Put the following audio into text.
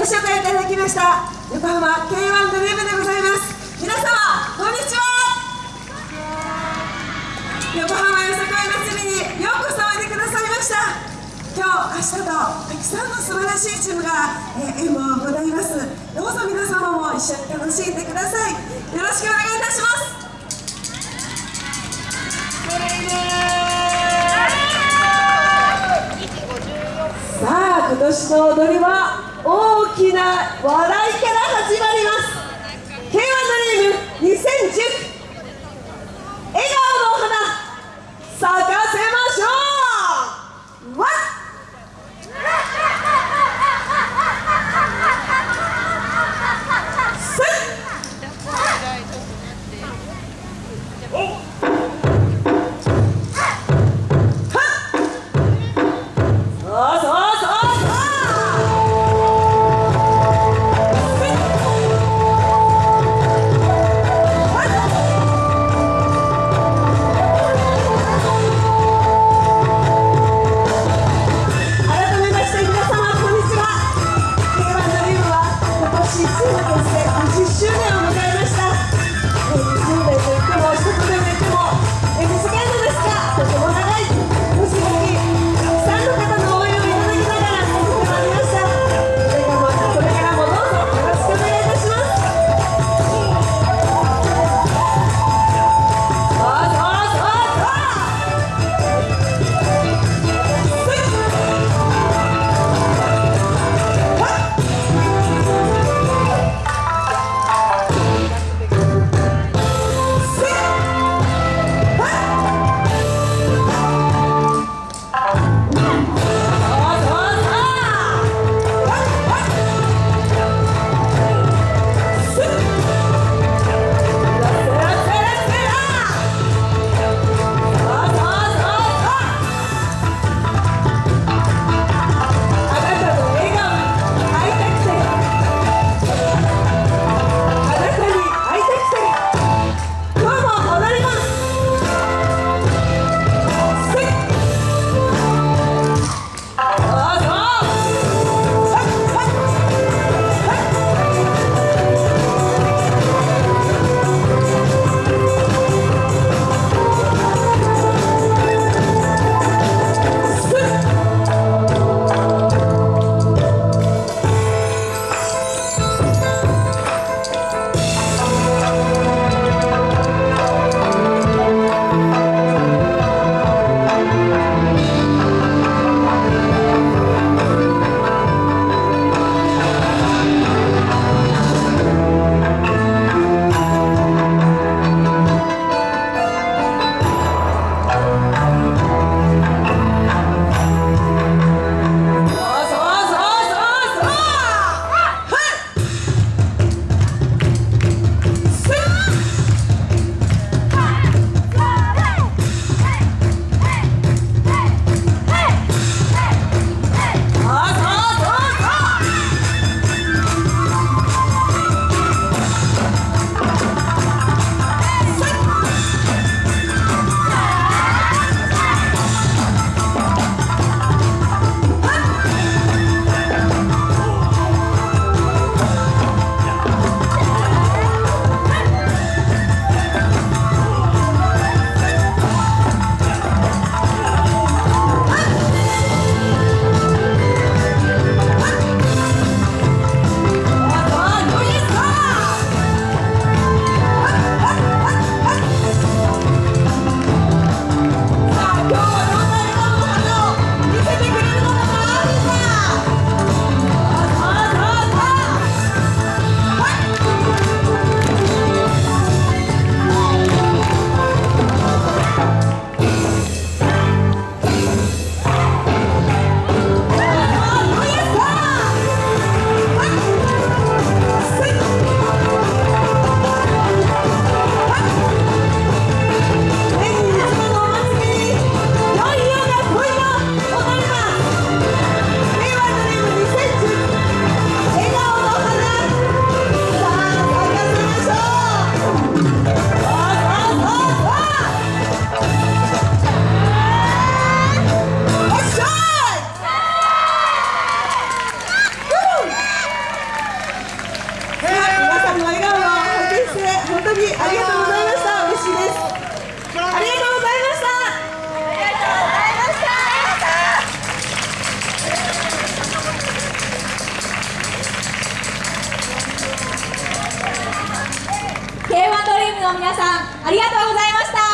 ご紹介いただきました横浜 K1 ドリームでございます。皆様こんにちは。横浜よさこい祭りにようこそおいでくださいました。今日明日とたくさんの素晴らしいチームが、えー、演舞を行います。どうぞ皆様も一緒に楽しんでください。よろしくお願いいたします。さあ今年の踊りは大きな笑いから始まります。K1 ドリーム2010笑顔の花。咲かせます。皆さんありがとうございました。